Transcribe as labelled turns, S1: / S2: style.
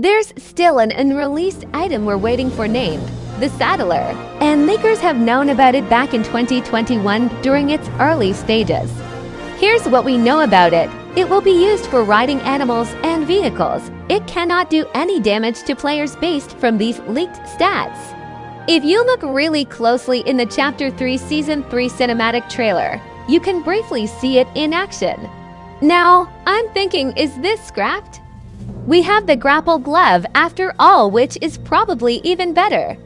S1: There's still an unreleased item we're waiting for named the Saddler, and leakers have known about it back in 2021 during its early stages. Here's what we know about it. It will be used for riding animals and vehicles. It cannot do any damage to players based from these leaked stats. If you look really closely in the Chapter 3 Season 3 cinematic trailer, you can briefly see it in action. Now, I'm thinking, is this scrapped? We have the grapple glove after all, which is probably even better.